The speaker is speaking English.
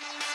Bye.